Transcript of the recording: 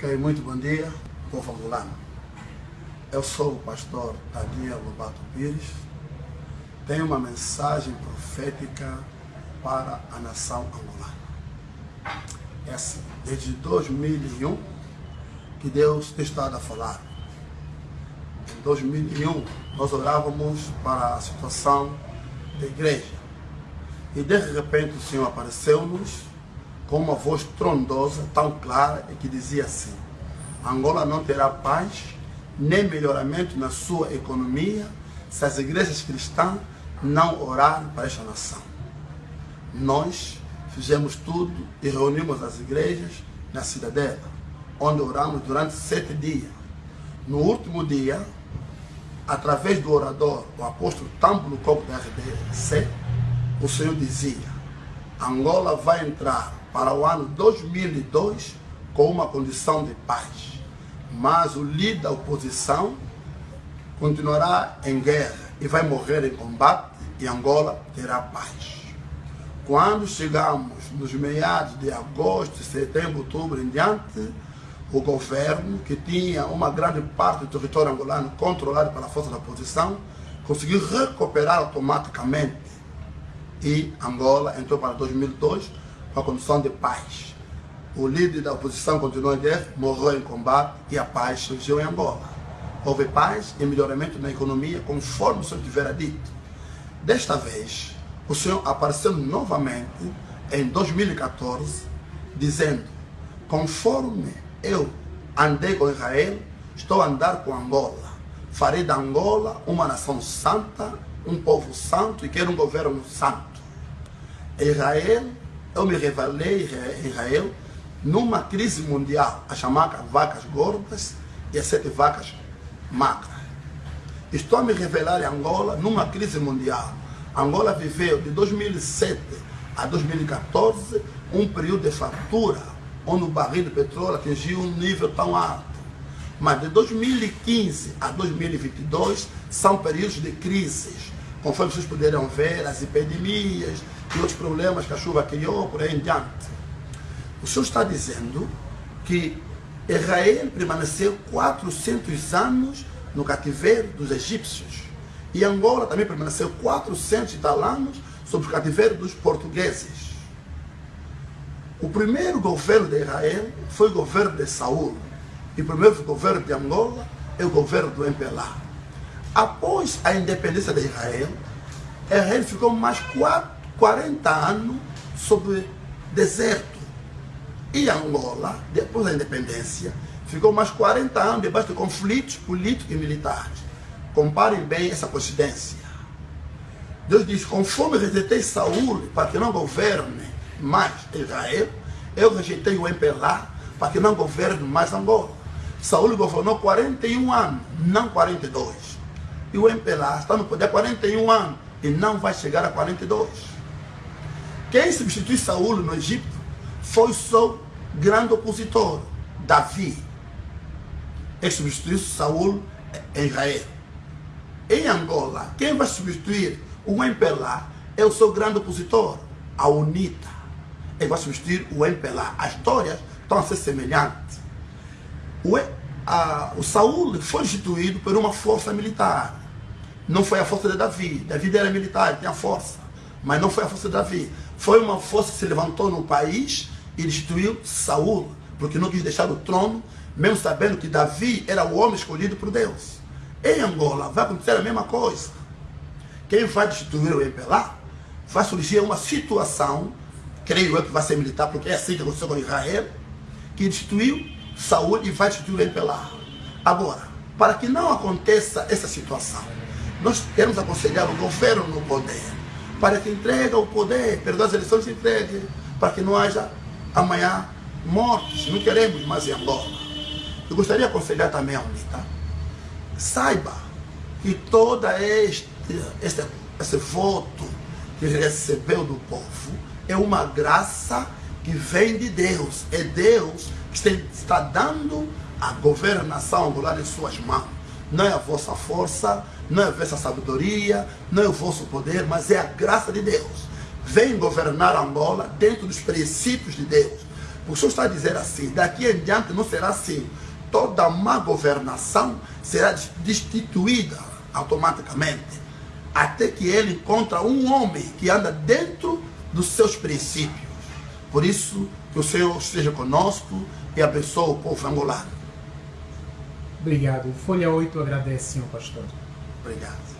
Ok, muito bom dia, povo angolano. Eu sou o pastor Daniel Lobato Pires. Tenho uma mensagem profética para a nação angolana. É assim, desde 2001 que Deus tem estado a falar. Em 2001 nós orávamos para a situação da igreja. E de repente o Senhor apareceu-nos com uma voz trondosa, tão clara, e que dizia assim: Angola não terá paz nem melhoramento na sua economia se as igrejas cristãs não orarem para esta nação. Nós fizemos tudo e reunimos as igrejas na cidadela, onde oramos durante sete dias. No último dia, através do orador, o apóstolo Tampo Coco da RDC, o Senhor dizia: Angola vai entrar para o ano 2002 com uma condição de paz. Mas o líder da oposição continuará em guerra e vai morrer em combate e Angola terá paz. Quando chegamos nos meados de agosto, setembro, outubro em diante, o governo, que tinha uma grande parte do território angolano controlado pela força da oposição, conseguiu recuperar automaticamente e Angola entrou para 2002 com a condição de paz. O líder da oposição continuou em guerra, morreu em combate e a paz surgiu em Angola. Houve paz e melhoramento na economia, conforme o Senhor tivera dito. Desta vez, o Senhor apareceu novamente em 2014, dizendo: Conforme eu andei com Israel, estou a andar com Angola. Farei da Angola uma nação santa, um povo santo e quero um governo santo. Israel eu me revelei em Israel numa crise mundial, a chamada vacas gordas e as sete vacas magras. Estou a me revelar em Angola numa crise mundial. Angola viveu de 2007 a 2014 um período de fartura, onde o barril de petróleo atingiu um nível tão alto. Mas de 2015 a 2022 são períodos de crises, conforme vocês puderam ver, as epidemias, e outros problemas que a chuva criou, por aí em diante. O Senhor está dizendo que Israel permaneceu 400 anos no cativeiro dos egípcios. E Angola também permaneceu 400 e tal anos sob o cativeiro dos portugueses. O primeiro governo de Israel foi o governo de Saul. E o primeiro governo de Angola é o governo do Empelá. Após a independência de Israel, Israel ficou mais quatro 40 anos sob deserto. E Angola, depois da independência, ficou mais 40 anos debaixo de conflitos políticos e militares. Comparem bem essa coincidência. Deus diz, conforme rejeitei Saúl para que não governe mais Israel, eu rejeitei o Empelá para que não governe mais Angola. Saúl governou 41 anos, não 42. E o Empelá está no poder 41 anos e não vai chegar a 42. Quem substituiu Saul no Egito foi seu grande opositor, Davi. Ele substituiu Saul em Israel. Em Angola, quem vai substituir o Empelá é o seu grande opositor, a UNITA. Ele vai substituir o Empelá. As histórias estão a ser semelhantes. O, a, o Saul foi instituído por uma força militar. Não foi a força de Davi. Davi era militar, tinha força. Mas não foi a força de Davi. Foi uma força que se levantou no país e destruiu Saul, porque não quis deixar o trono, mesmo sabendo que Davi era o homem escolhido por Deus. Em Angola vai acontecer a mesma coisa. Quem vai destruir o Empelá vai surgir uma situação, creio eu que vai ser militar, porque é assim que aconteceu com Israel, que destruiu Saul e vai Empelá. Agora, para que não aconteça essa situação, nós queremos aconselhar o governo no poder para que entregue o poder, perdoa as eleições entregue, para que não haja amanhã mortes. Não queremos mais em Angola. Eu gostaria de aconselhar também a UNITA. Saiba que todo este, este, esse voto que recebeu do povo é uma graça que vem de Deus. É Deus está dando a governação angolana em suas mãos não é a vossa força, não é a vossa sabedoria, não é o vosso poder, mas é a graça de Deus. Vem governar Angola dentro dos princípios de Deus. O senhor está a dizer assim, daqui em diante não será assim. Toda má governação será destituída automaticamente. Até que ele encontra um homem que anda dentro dos seus princípios. Por isso, que o Senhor esteja conosco e abençoe o povo angolano. Obrigado. Folha 8 agradece, senhor pastor. Obrigado.